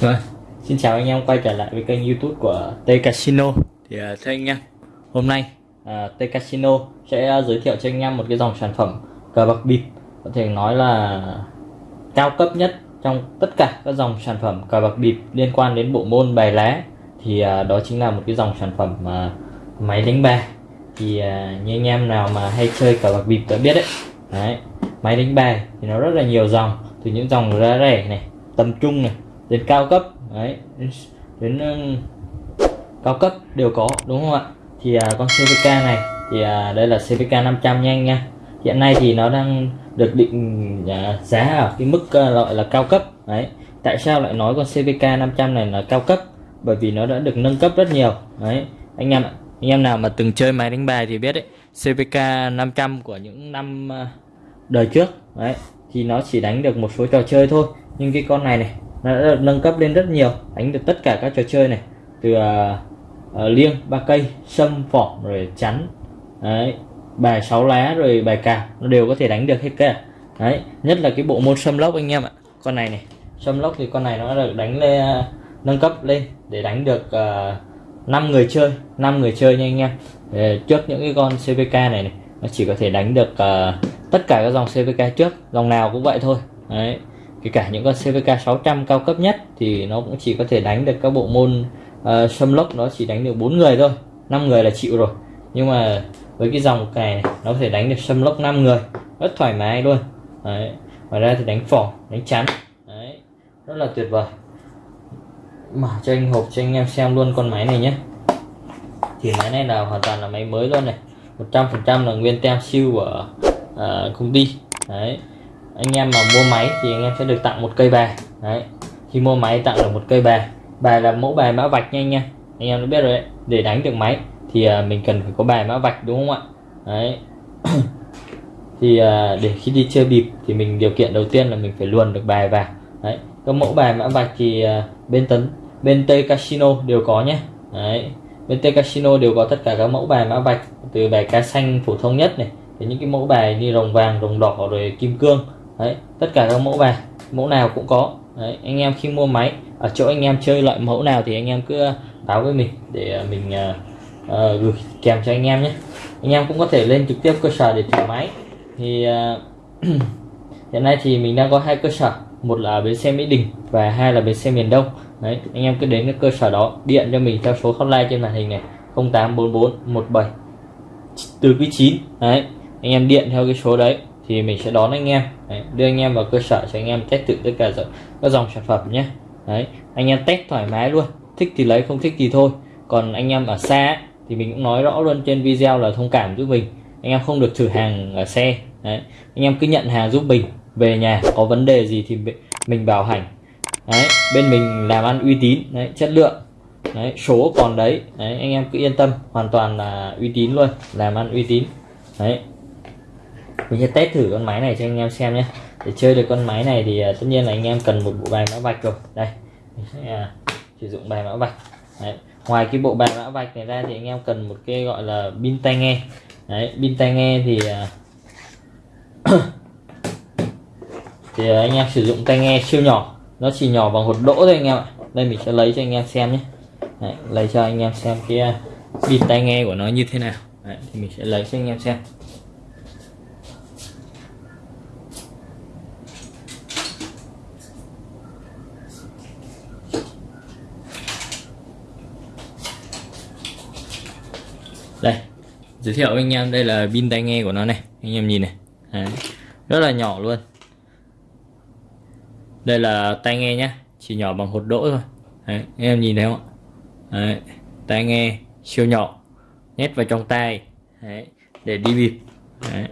Vâng, xin chào anh em quay trở lại với kênh youtube của T Casino. Thì uh, thưa anh em, hôm nay uh, T Casino sẽ uh, giới thiệu cho anh em một cái dòng sản phẩm cờ bạc bịp. Có thể nói là cao cấp nhất trong tất cả các dòng sản phẩm cờ bạc bịp liên quan đến bộ môn bài lá. Thì à, đó chính là một cái dòng sản phẩm mà máy đánh bài. Thì à, như anh em nào mà hay chơi cờ bạc bịp đã biết đấy, đấy Máy đánh bài thì nó rất là nhiều dòng Từ những dòng giá rẻ này, tầm trung này đến cao cấp đấy đến, đến cao cấp đều có đúng không ạ? Thì à, con CVK này thì à, đây là CVK 500 nhanh nha. Hiện nay thì nó đang được định dạ, giá ở cái mức ờ, gọi là cao cấp. Đấy tại sao lại nói con CVK 500 này là cao cấp? Bởi vì nó đã được nâng cấp rất nhiều. Đấy anh em anh em nào mà từng chơi máy đánh bài thì biết đấy CVK 500 của những năm ờ, đời trước. Đấy thì nó chỉ đánh được một số trò chơi thôi. Nhưng cái con này này nó đã được nâng cấp lên rất nhiều đánh được tất cả các trò chơi này. Từ uh, uh, liêng ba cây sâm phỏng rồi chắn. Đấy bài sáu lá rồi bài cào nó đều có thể đánh được hết cả đấy nhất là cái bộ môn sâm lốc anh em ạ. Con này này sâm lốc thì con này nó được đánh lên à, nâng cấp lên để đánh được à, uh, 5 người chơi 5 người chơi nha anh em. Để trước những cái con CVK này này nó chỉ có thể đánh được uh, tất cả các dòng CVK trước dòng nào cũng vậy thôi. Đấy kể cả những con CVK 600 cao cấp nhất thì nó cũng chỉ có thể đánh được các bộ môn uh, sâm lốc nó chỉ đánh được bốn người thôi năm người là chịu rồi nhưng mà với cái dòng cài này nó có thể đánh được xâm lốc 5 người rất thoải mái luôn. Đấy. ngoài ra thì đánh phỏ đánh chắn. Đấy. rất là tuyệt vời. Mở cho anh hộp cho anh em xem luôn con máy này nhé. Thì máy này là hoàn toàn là máy mới luôn này. 100% là nguyên tem siêu của uh, công ty. Đấy anh em mà mua máy thì anh em sẽ được tặng một cây bài. Đấy khi mua máy tặng được một cây bài bài là mẫu bài mã vạch nha anh em. Anh em đã biết rồi đấy để đánh được máy thì à, mình cần phải có bài mã vạch đúng không ạ? Đấy. Thì à, để khi đi chơi bịp thì mình điều kiện đầu tiên là mình phải luồn được bài vào. Đấy. Các mẫu bài mã vạch thì à, bên tấn bên tây casino đều có nhé. Đấy. Bên tây casino đều có tất cả các mẫu bài mã vạch từ bài cá xanh phổ thông nhất này đến những cái mẫu bài như rồng vàng rồng đỏ rồi kim cương. Đấy. Tất cả các mẫu bài mẫu nào cũng có. Đấy, anh em khi mua máy ở chỗ anh em chơi loại mẫu nào thì anh em cứ báo với mình để mình uh, gửi kèm cho anh em nhé. Anh em cũng có thể lên trực tiếp cơ sở để thử máy. Thì uh, hiện nay thì mình đang có hai cơ sở. Một là bến xe Mỹ Đình và hai là bến xe miền Đông. Đấy anh em cứ đến cái cơ sở đó điện cho mình theo số hotline trên màn hình này 0844 17 từ quý 9 đấy anh em điện theo cái số đấy thì mình sẽ đón anh em. Đấy, đưa anh em vào cơ sở cho anh em test thử tất cả các dòng sản phẩm nhé. Đấy anh em test thoải mái luôn. Thích thì lấy không thích thì thôi. Còn anh em ở xa thì mình cũng nói rõ luôn trên video là thông cảm giúp mình. Anh em không được thử hàng ở xe. Đấy. Anh em cứ nhận hàng giúp mình. Về nhà có vấn đề gì thì mình bảo hành. Đấy. Bên mình làm ăn uy tín. Đấy. Chất lượng. Đấy. Số còn đấy. Đấy. Anh em cứ yên tâm. Hoàn toàn là uy tín luôn. Làm ăn uy tín. Đấy. Mình sẽ test thử con máy này cho anh em xem nhé. Để chơi được con máy này thì à, tất nhiên là anh em cần một bộ bài mã vạch rồi. Đây. Mình sẽ à, sử dụng bài mã vạch. Đấy ngoài cái bộ bài mã vạch này ra thì anh em cần một cái gọi là pin tai nghe. Đấy, pin tai nghe thì à, thì anh em sử dụng tai nghe siêu nhỏ. Nó chỉ nhỏ bằng hột đỗ thôi anh em ạ. Đây mình sẽ lấy cho anh em xem nhé. Đấy, lấy cho anh em xem cái à, pin tai nghe của nó như thế nào. Đấy, thì mình sẽ lấy cho anh em xem đây giới thiệu với anh em đây là pin tai nghe của nó này anh em nhìn này Đấy. rất là nhỏ luôn đây là tai nghe nhá chỉ nhỏ bằng hột đỗ thôi Đấy. anh em nhìn thấy không ạ Đấy. tai nghe siêu nhỏ nhét vào trong tay Đấy. để đi bịp Đấy.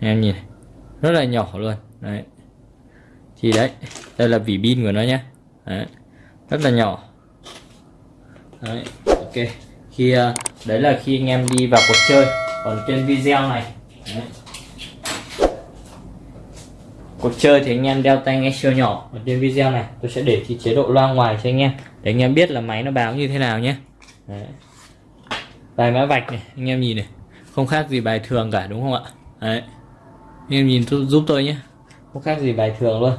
anh em nhìn rất là nhỏ luôn Đấy. thì đấy đây là vỉ pin của nó nhá Đấy. rất là nhỏ Đấy. ok khi uh, đấy là khi anh em đi vào cuộc chơi. Còn trên video này. Đấy. cuộc chơi thì anh em đeo tai nghe siêu nhỏ. Ở trên video này, tôi sẽ để chế độ loa ngoài cho anh em. Để anh em biết là máy nó báo như thế nào nhé. Đấy. bài mã vạch này, anh em nhìn này. Không khác gì bài thường cả, đúng không ạ? Đấy. anh em nhìn giúp tôi nhé. Không khác gì bài thường luôn.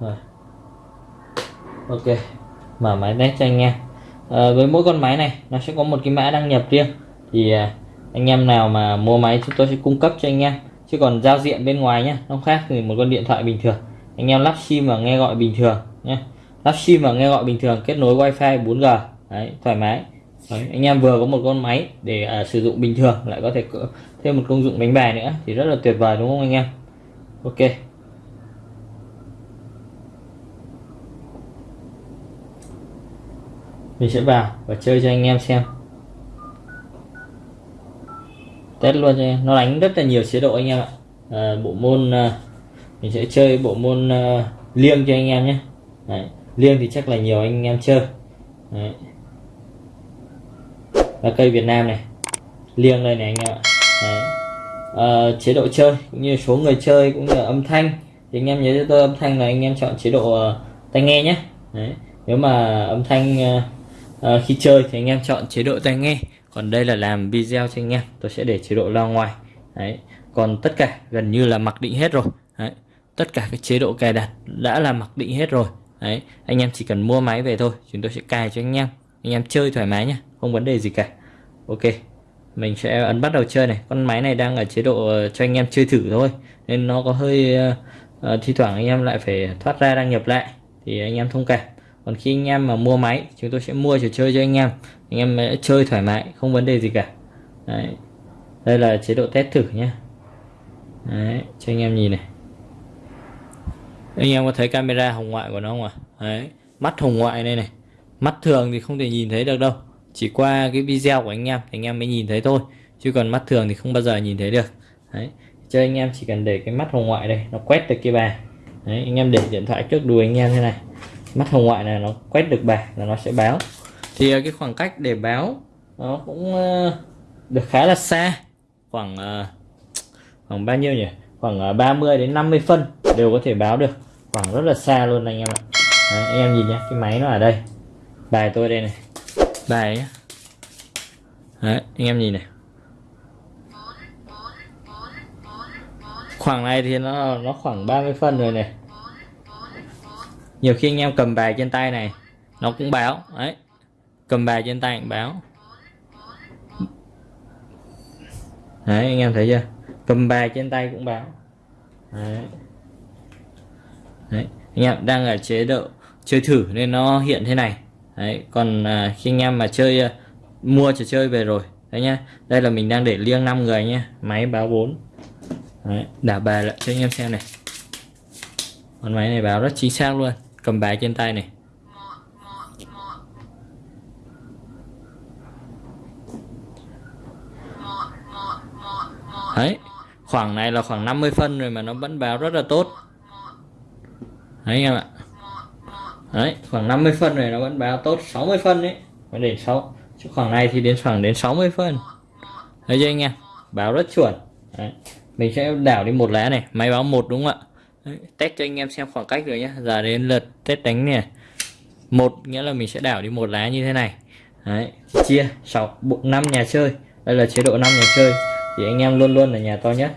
Rồi. Ok mở máy test cho anh em à, ờ, với mỗi con máy này nó sẽ có một cái mã đăng nhập riêng. Thì à, anh em nào mà mua máy chúng tôi sẽ cung cấp cho anh em. Chứ còn giao diện bên ngoài nhé nó khác thì một con điện thoại bình thường. Anh em lắp sim và nghe gọi bình thường nhé lắp sim và nghe gọi bình thường kết nối wifi 4g đấy thoải mái. Đấy, anh em vừa có một con máy để à, sử dụng bình thường lại có thể thêm một công dụng đánh bài nữa thì rất là tuyệt vời đúng không anh em? Ok. Mình sẽ vào và chơi cho anh em xem test luôn cho em nó đánh rất là nhiều chế độ anh em ạ à, bộ môn à, mình sẽ chơi bộ môn à, liêng cho anh em nhé Đấy. liêng thì chắc là nhiều anh em chơi Đấy. là cây Việt Nam này liêng đây này anh em ạ Đấy. À, chế độ chơi cũng như số người chơi cũng như âm thanh thì anh em nhớ cho tôi âm thanh là anh em chọn chế độ uh, tai nghe nhé Đấy. nếu mà âm thanh uh, à, khi chơi thì anh em chọn chế độ tai nghe. Còn đây là làm video cho anh em tôi sẽ để chế độ loa ngoài. Đấy. Còn tất cả gần như là mặc định hết rồi. Đấy. Tất cả các chế độ cài đặt đã là mặc định hết rồi. Đấy. Anh em chỉ cần mua máy về thôi chúng tôi sẽ cài cho anh em. Anh em chơi thoải mái nhé không vấn đề gì cả. Ok. Mình sẽ ấn bắt đầu chơi này. Con máy này đang ở chế độ ờ, cho anh em chơi thử thôi. Nên nó có hơi uh, thi thoảng anh em lại phải thoát ra đăng nhập lại. Thì anh em thông cảm còn khi anh em mà mua máy chúng tôi sẽ mua trò chơi cho anh em. Anh em sẽ chơi thoải mái không vấn đề gì cả. Đấy. đây là chế độ test thử nhé. Đấy, cho anh em nhìn này. Anh em có thấy camera hồng ngoại của nó không ạ? Đấy, mắt hồng ngoại đây này. Mắt thường thì không thể nhìn thấy được đâu. Chỉ qua cái video của anh em thì anh em mới nhìn thấy thôi. Chứ còn mắt thường thì không bao giờ nhìn thấy được. Đấy. cho anh em chỉ cần để cái mắt hồng ngoại đây nó quét được cái bài. Đấy, anh em để điện thoại trước đùi anh em thế này mắt hồng ngoại này nó quét được bài là nó sẽ báo. Thì ờ, cái khoảng cách để báo nó cũng ờ, được khá là xa. Khoảng ờ, khoảng bao nhiêu nhỉ? Khoảng 30 đến 50 phân đều có thể báo được. Khoảng rất là xa luôn anh em ạ. Đấy, anh em nhìn nhé cái máy nó ở đây. Bài tôi đây này. Bài nhá. Đấy, anh em nhìn này. Khoảng này thì nó nó khoảng 30 phân rồi này nhiều khi anh em cầm bài trên tay này nó cũng báo. Đấy cầm bài trên tay cũng báo. Đấy anh em thấy chưa? Cầm bài trên tay cũng báo. Đấy, đấy. anh em đang ở chế độ chơi thử nên nó hiện thế này. Đấy còn à, khi anh em mà chơi à, mua trò chơi về rồi đấy nhá. Đây là mình đang để liêng 5 người nhé máy báo 4 đấy, đảo bài lại cho anh em xem này. Con máy này báo rất chính xác luôn cầm bài trên tay này. Đấy, khoảng này là khoảng 50 phân rồi mà nó vẫn báo rất là tốt. Đấy, anh em ạ. Đấy, khoảng 50 phân rồi nó vẫn báo tốt 60 phân đấy phải đến 6 chứ khoảng này thì đến khoảng đến 60 phân. Đấy chưa anh em, báo rất chuẩn. Đấy. mình sẽ đảo đi một lá này, máy báo một đúng không ạ? Đấy. test cho anh em xem khoảng cách rồi nhé giờ đến lượt test đánh nè. Một nghĩa là mình sẽ đảo đi một lá như thế này. Đấy chia 6 bộ năm nhà chơi. Đây là chế độ 5 nhà chơi. Thì anh em luôn luôn là nhà to nhất.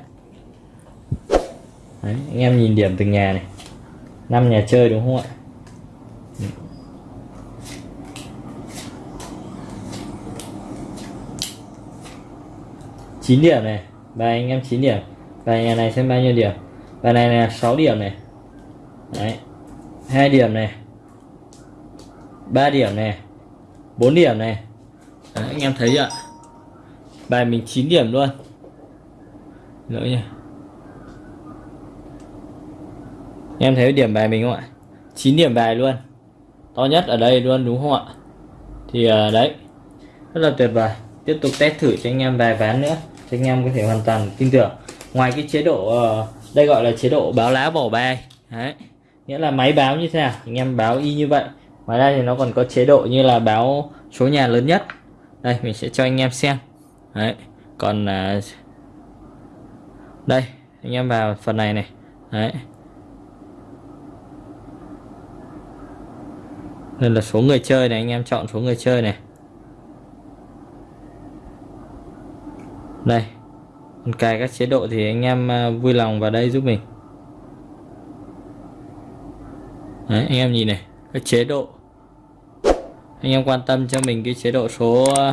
Đấy, anh em nhìn điểm từng nhà này. Năm nhà chơi đúng không ạ? Chín điểm này. Và anh em 9 điểm. Và nhà này xem bao nhiêu điểm? Và này là 6 điểm này. Đấy. Hai điểm này. 3 điểm này. 4 điểm này. Đấy, anh em thấy ạ bài mình 9 điểm luôn. Lỗi nha anh em thấy điểm bài mình không ạ? 9 điểm bài luôn. To nhất ở đây luôn đúng không ạ? Thì uh, đấy. Rất là tuyệt vời. Tiếp tục test thử cho anh em vài ván nữa cho anh em có thể hoàn toàn tin tưởng. Ngoài cái chế độ uh, đây gọi là chế độ báo lá bỏ bài. Đấy. Nghĩa là máy báo như thế nào? Anh em báo y như vậy. Ngoài ra thì nó còn có chế độ như là báo số nhà lớn nhất. Đây mình sẽ cho anh em xem. Đấy. Còn uh, đây anh em vào phần này này. Đấy. Đây là số người chơi này anh em chọn số người chơi này. Đây cài các chế độ thì anh em à, vui lòng vào đây giúp mình. Đấy, anh em nhìn này các chế độ. Anh em quan tâm cho mình cái chế độ số à,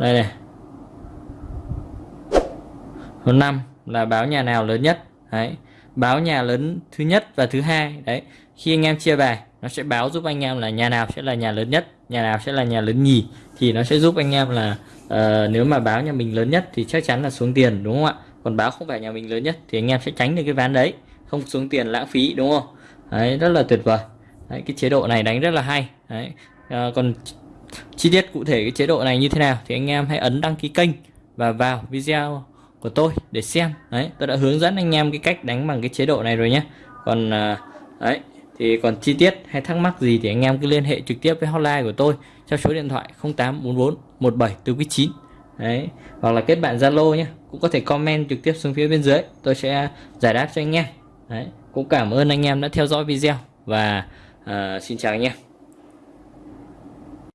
đây này. Số 5 là báo nhà nào lớn nhất? Đấy báo nhà lớn thứ nhất và thứ hai. Đấy khi anh em chia bài nó sẽ báo giúp anh em là nhà nào sẽ là nhà lớn nhất nhà nào sẽ là nhà lớn nhì thì nó sẽ giúp anh em là uh, nếu mà báo nhà mình lớn nhất thì chắc chắn là xuống tiền đúng không ạ? Còn báo không phải nhà mình lớn nhất thì anh em sẽ tránh được cái ván đấy. Không xuống tiền lãng phí đúng không? Đấy rất là tuyệt vời. Đấy, cái chế độ này đánh rất là hay. Đấy à, còn chi tiết cụ thể cái chế độ này như thế nào thì anh em hãy ấn đăng ký kênh và vào video của tôi để xem. Đấy tôi đã hướng dẫn anh em cái cách đánh bằng cái chế độ này rồi nhé. Còn à, đấy thì còn chi tiết hay thắc mắc gì thì anh em cứ liên hệ trực tiếp với hotline của tôi theo số điện thoại 0844 17 từ 9 đấy hoặc là kết bạn Zalo nhé cũng có thể comment trực tiếp xuống phía bên dưới tôi sẽ giải đáp cho anh em. Đấy cũng cảm ơn anh em đã theo dõi video và uh, xin chào anh em.